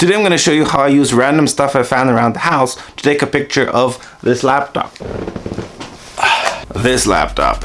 Today I'm going to show you how I use random stuff I found around the house to take a picture of this laptop. This laptop.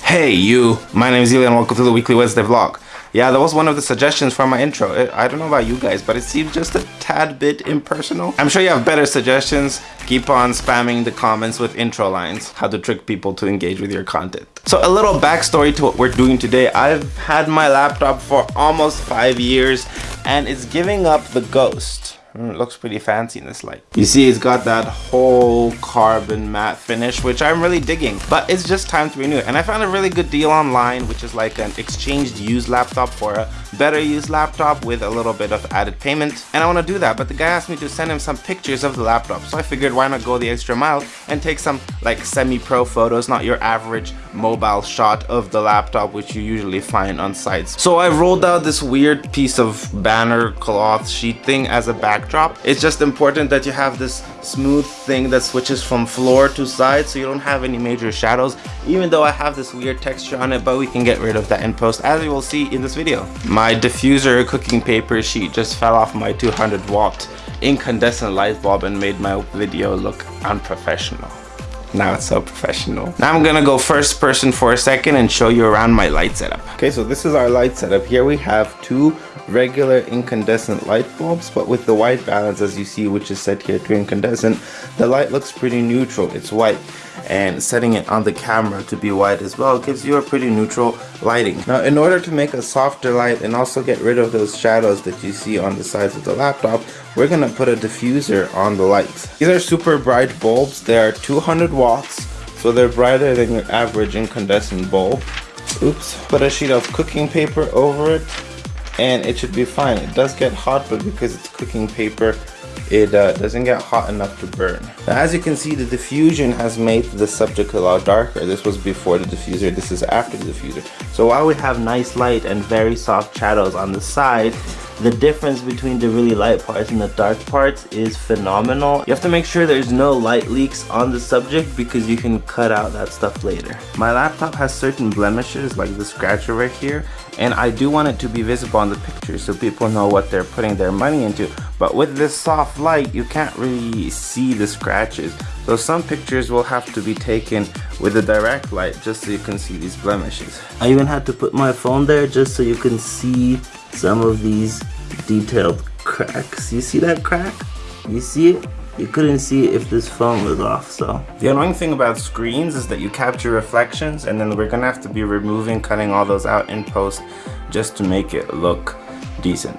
Hey you, my name is Ilya and welcome to the weekly Wednesday vlog. Yeah, that was one of the suggestions for my intro. I don't know about you guys, but it seems just a tad bit impersonal. I'm sure you have better suggestions. Keep on spamming the comments with intro lines, how to trick people to engage with your content. So a little backstory to what we're doing today. I've had my laptop for almost five years and it's giving up the ghost. Mm, it looks pretty fancy in this light. You see it's got that whole carbon matte finish, which I'm really digging. But it's just time to renew it. And I found a really good deal online, which is like an exchanged used laptop for a better used laptop with a little bit of added payment. And I want to do that, but the guy asked me to send him some pictures of the laptop. So I figured why not go the extra mile and take some like semi-pro photos, not your average mobile shot of the laptop, which you usually find on sites. So I rolled out this weird piece of banner cloth sheet thing as a backdrop backdrop. It's just important that you have this smooth thing that switches from floor to side so you don't have any major shadows even though I have this weird texture on it but we can get rid of that in post as you will see in this video. My diffuser cooking paper sheet just fell off my 200 watt incandescent light bulb and made my video look unprofessional. Now it's so professional. Now I'm gonna go first person for a second and show you around my light setup. Okay, so this is our light setup. Here we have two regular incandescent light bulbs, but with the white balance as you see, which is set here to incandescent, the light looks pretty neutral. It's white and setting it on the camera to be white as well gives you a pretty neutral lighting. Now in order to make a softer light and also get rid of those shadows that you see on the sides of the laptop, we're gonna put a diffuser on the lights. These are super bright bulbs. They are 200 watts, so they're brighter than your average incandescent bulb. Oops. Put a sheet of cooking paper over it and it should be fine. It does get hot, but because it's cooking paper, it uh, doesn't get hot enough to burn. Now, as you can see, the diffusion has made the subject a lot darker. This was before the diffuser, this is after the diffuser. So while we have nice light and very soft shadows on the side, the difference between the really light parts and the dark parts is phenomenal. You have to make sure there's no light leaks on the subject because you can cut out that stuff later. My laptop has certain blemishes like the scratcher right here and I do want it to be visible on the picture so people know what they're putting their money into but with this soft light you can't really see the scratches so some pictures will have to be taken with a direct light just so you can see these blemishes I even had to put my phone there just so you can see some of these detailed cracks. You see that crack? You see it? You couldn't see it if this phone was off so. The annoying thing about screens is that you capture reflections and then we're gonna have to be removing cutting all those out in post just to make it look decent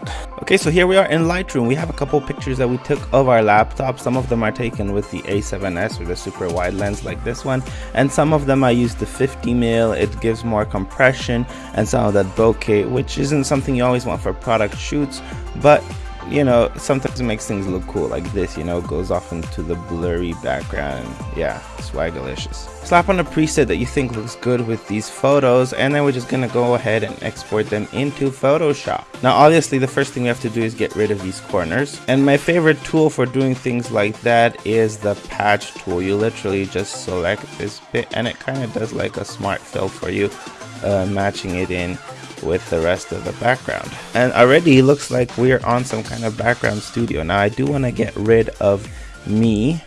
okay so here we are in lightroom. We have a couple pictures that we took of our laptop. Some of them are taken with the a7s or the super wide lens like this one. And some of them i use the 50 mil. It gives more compression and some of that bokeh which isn't something you always want for product shoots. But you know, sometimes it makes things look cool like this, you know, goes off into the blurry background. Yeah, swagalicious. Slap on a preset that you think looks good with these photos and then we're just gonna go ahead and export them into Photoshop. Now obviously the first thing we have to do is get rid of these corners and my favorite tool for doing things like that is the patch tool. You literally just select this bit and it kind of does like a smart fill for you, uh, matching it in with the rest of the background. And already looks like we're on some kind of background studio. Now I do want to get rid of me.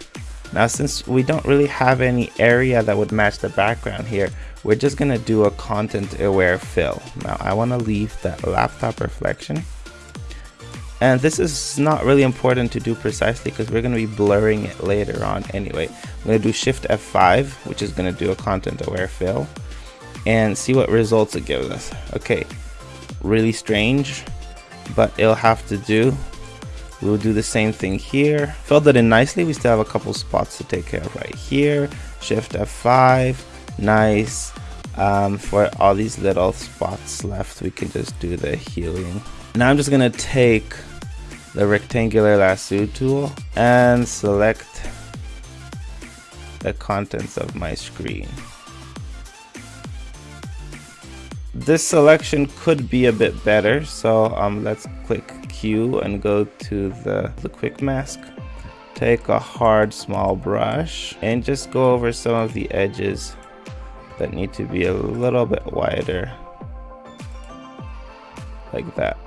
Now since we don't really have any area that would match the background here, we're just going to do a content aware fill. Now I want to leave that laptop reflection. And this is not really important to do precisely because we're going to be blurring it later on anyway. I'm going to do Shift F5, which is going to do a content aware fill and see what results it gives us. Okay, really strange, but it'll have to do. We'll do the same thing here. Filled it in nicely. We still have a couple spots to take care of right here. Shift F5, nice. Um, for all these little spots left, we can just do the healing. Now I'm just gonna take the rectangular lasso tool and select the contents of my screen this selection could be a bit better so um, let's click Q and go to the, the quick mask take a hard small brush and just go over some of the edges that need to be a little bit wider. Like that.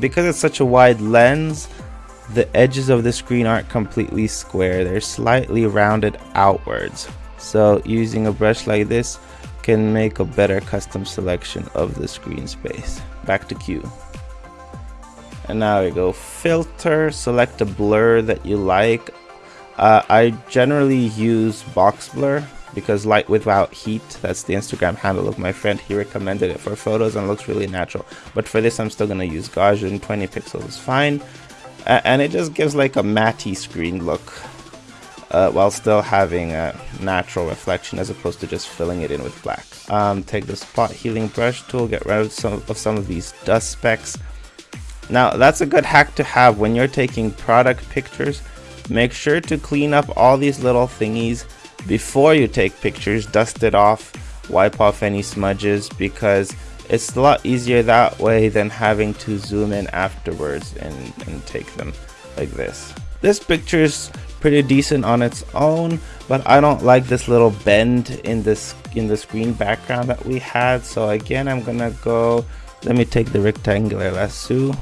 Because it's such a wide lens, the edges of the screen aren't completely square. They're slightly rounded outwards. So using a brush like this can make a better custom selection of the screen space. Back to Q. And now we go filter, select a blur that you like. Uh, I generally use box blur because light without heat, that's the Instagram handle of my friend. He recommended it for photos and looks really natural. But for this, I'm still gonna use Gaussian, 20 pixels is fine. Uh, and it just gives like a matty screen look uh, while still having a natural reflection as opposed to just filling it in with black. Um, take the spot healing brush tool, get rid of some of some of these dust specks. Now that's a good hack to have when you're taking product pictures. Make sure to clean up all these little thingies before you take pictures, dust it off, wipe off any smudges because it's a lot easier that way than having to zoom in afterwards and, and take them like this. This picture is pretty decent on its own, but I don't like this little bend in this in the screen background that we had. So again, I'm gonna go, let me take the rectangular lasso,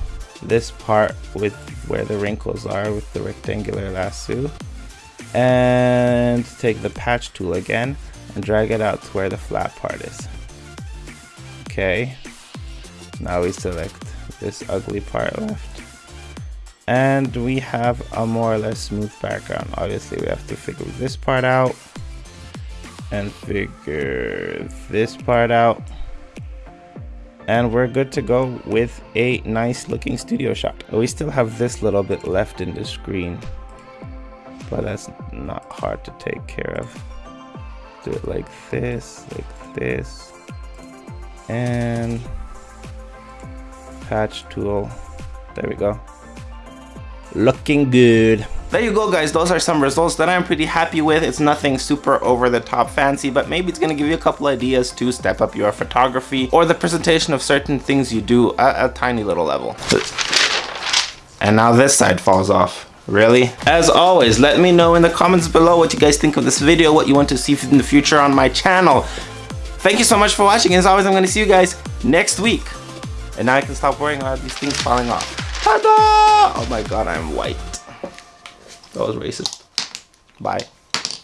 this part with where the wrinkles are with the rectangular lasso and take the patch tool again and drag it out to where the flat part is. Okay, now we select this ugly part left. And we have a more or less smooth background. Obviously we have to figure this part out and figure this part out. And we're good to go with a nice looking studio shot. We still have this little bit left in the screen but that's not hard to take care of. Do it like this, like this, and patch tool. There we go. Looking good. There you go guys, those are some results that I'm pretty happy with. It's nothing super over the top fancy, but maybe it's gonna give you a couple ideas to step up your photography or the presentation of certain things you do at a tiny little level. And now this side falls off. Really? As always, let me know in the comments below what you guys think of this video, what you want to see in the future on my channel. Thank you so much for watching. As always, I'm going to see you guys next week. And now I can stop worrying about these things falling off. Oh my god, I'm white. That was racist. Bye.